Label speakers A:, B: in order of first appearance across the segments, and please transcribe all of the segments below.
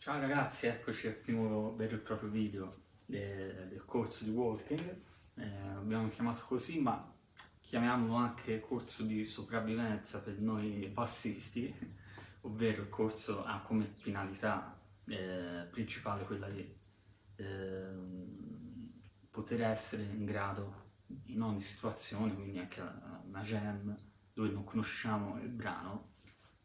A: Ciao ragazzi, eccoci al primo vero e proprio video de del corso di walking. Eh, abbiamo chiamato così, ma chiamiamolo anche corso di sopravvivenza per noi passisti, ovvero il corso ha come finalità eh, principale quella di eh, poter essere in grado in ogni situazione, quindi anche una jam dove non conosciamo il brano,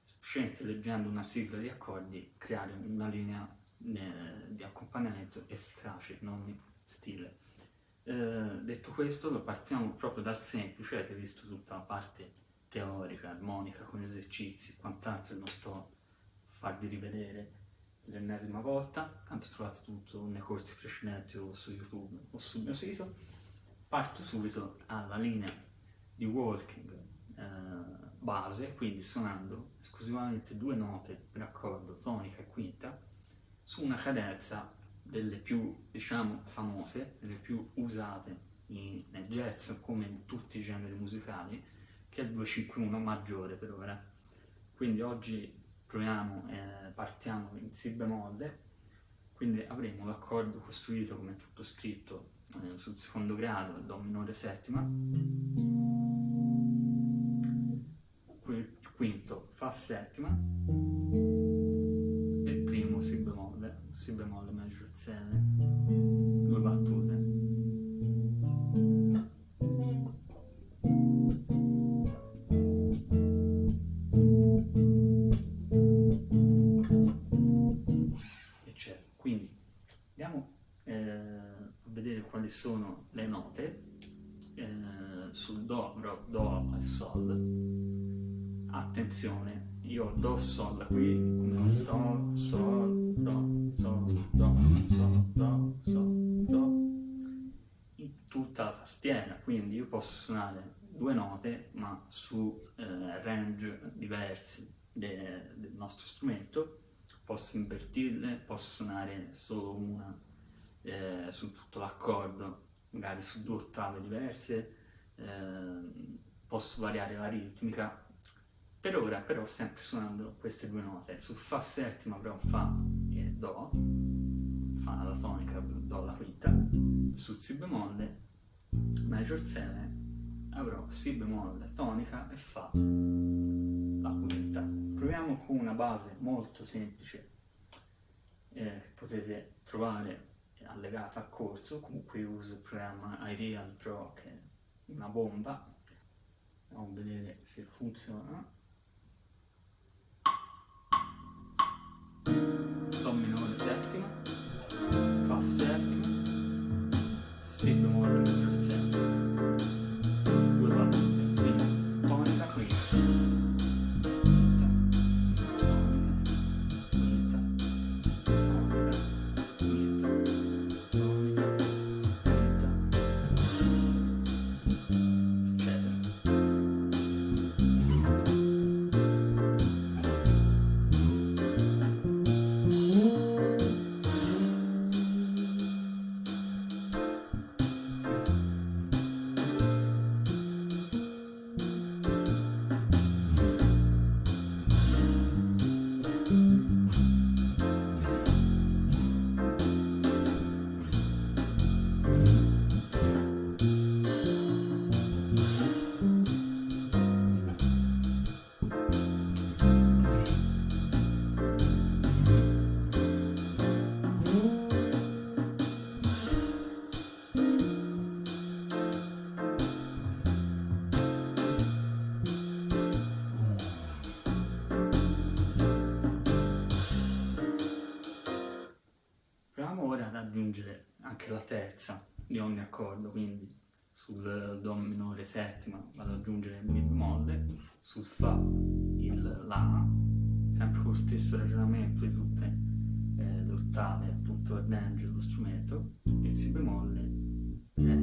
A: semplicemente leggendo una sigla di accordi, creare una linea eh, di accompagnamento efficace, non stile. Eh, detto questo, lo partiamo proprio dal semplice, avete visto tutta la parte teorica, armonica, con esercizi, quant'altro non sto a farvi rivedere l'ennesima volta, tanto trovate tutto nei corsi precedenti o su YouTube o sul mio sito. Parto subito alla linea di walking eh, base, quindi suonando esclusivamente due note per accordo, tonica e quinta, su una cadenza delle più, diciamo, famose, delle più usate in, nel jazz come in tutti i generi musicali, che è il 251 maggiore per ora. Quindi oggi proviamo, eh, partiamo in Si bemolle, quindi avremo l'accordo costruito come tutto scritto eh, sul secondo grado, Do minore settima, Fa settima, e il primo Si bemolle, Si bemolle maggior 7, due battute. quali sono le note eh, sul Do, Do e Sol. Attenzione, io Do, Sol qui, come Do, Sol, Do, Sol, Do, Sol, Do, Sol, Do, in tutta la tastiera, quindi io posso suonare due note ma su eh, range diversi de, del nostro strumento, posso invertirle, posso suonare solo una eh, su tutto l'accordo, magari su due ottave diverse, eh, posso variare la ritmica. Per ora però sempre suonando queste due note, su Fa settima avrò Fa e Do, Fa la tonica, Do la quinta, su Si bemolle, Major 7, avrò Si bemolle, tonica e Fa la quinta. Proviamo con una base molto semplice eh, che potete trovare allegata a corso, comunque uso il programma iReal Pro che è una bomba, andiamo a vedere se funziona. Fa aggiungere anche la terza di ogni accordo, quindi sul Do minore settima vado ad aggiungere il Mi bemolle, sul Fa il La, sempre con lo stesso ragionamento di tutte eh, le ottave, tutto il range dello strumento, il Si bemolle, Re.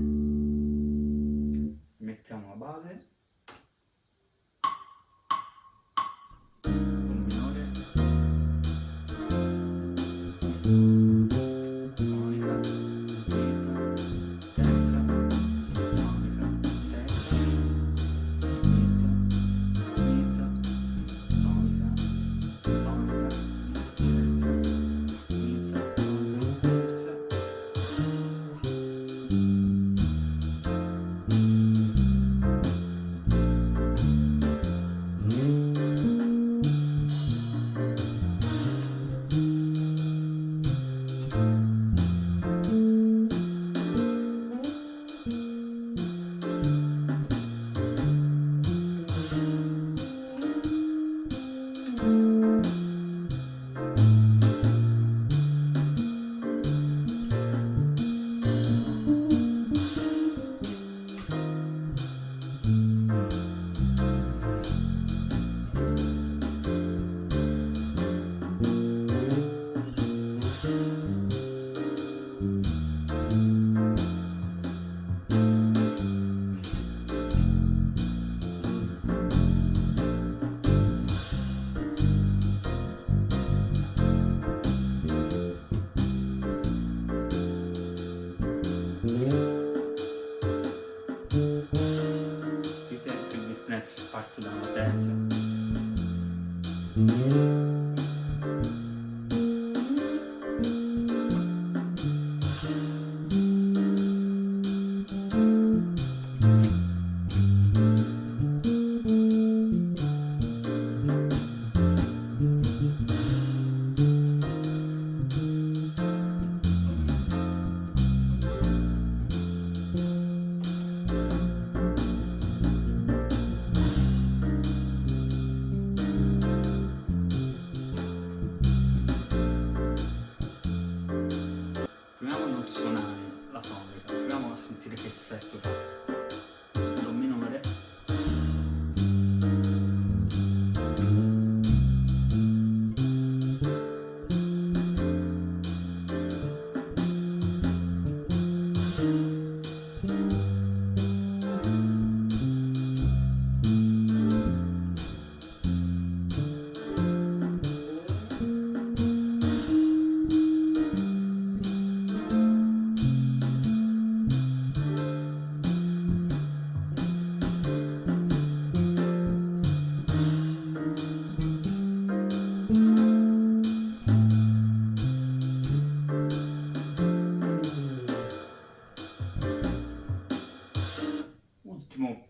A: Mettiamo la base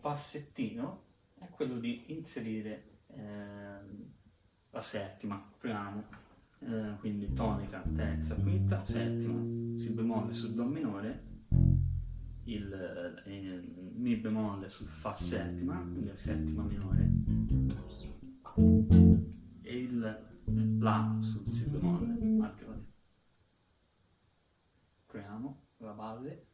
A: passettino è quello di inserire eh, la settima, proviamo, eh, quindi tonica, terza, quinta, settima, si bemolle sul do minore, il, eh, mi bemolle sul fa settima, quindi la settima minore, e il la sul si bemolle maggiore. Proviamo la base.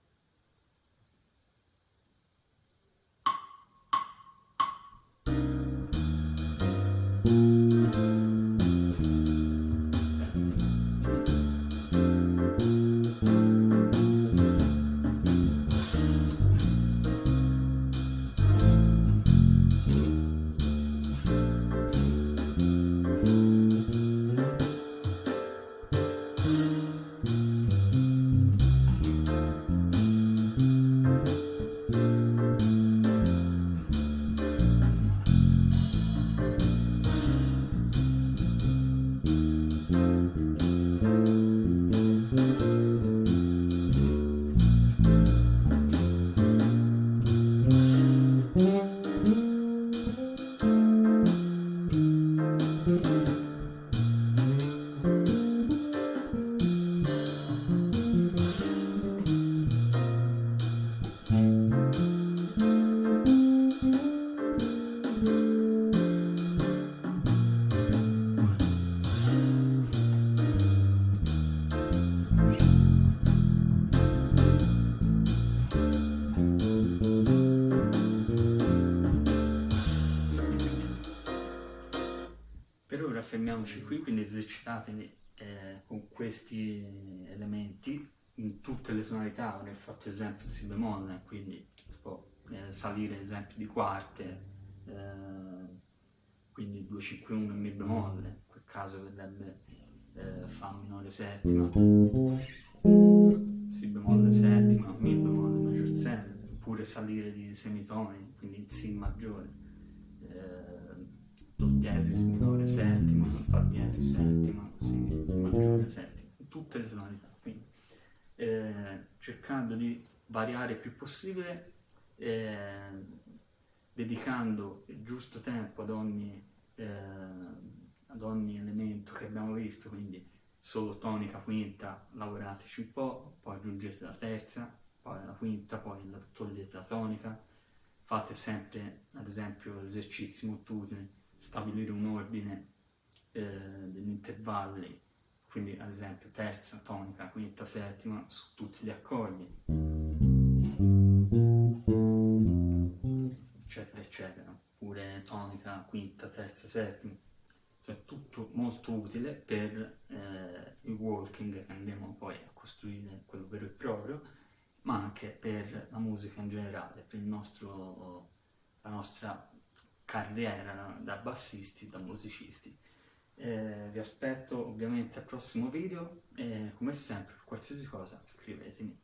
A: Fermiamoci qui, quindi esercitatevi eh, con questi elementi in tutte le tonalità, avrei fatto esempio il si bemolle, quindi si può eh, salire esempio di quarte, eh, quindi 251 mi bemolle, in quel caso verrebbe eh, fa minore settima, si bemolle settima, mi bemolle maggior 7, oppure salire di semitoni, quindi in si maggiore, eh, do diesis minore settima, fa diesis settima, si maggiore settima, tutte le tonalità, quindi eh, cercando di variare il più possibile, eh, dedicando il giusto tempo ad ogni, eh, ad ogni elemento che abbiamo visto, quindi solo tonica, quinta, lavorateci un po', poi aggiungete la terza, poi la quinta, poi togliete la tonica, fate sempre ad esempio esercizi molto utili, stabilire un ordine eh, degli intervalli quindi ad esempio terza, tonica, quinta, settima su tutti gli accordi, eccetera, eccetera, oppure tonica, quinta, terza, settima, cioè tutto molto utile per eh, il walking che andremo poi a costruire quello vero e proprio, ma anche per la musica in generale, per nostro, la nostra carriera da bassisti, da musicisti. Eh, vi aspetto ovviamente al prossimo video e come sempre per qualsiasi cosa scrivetemi.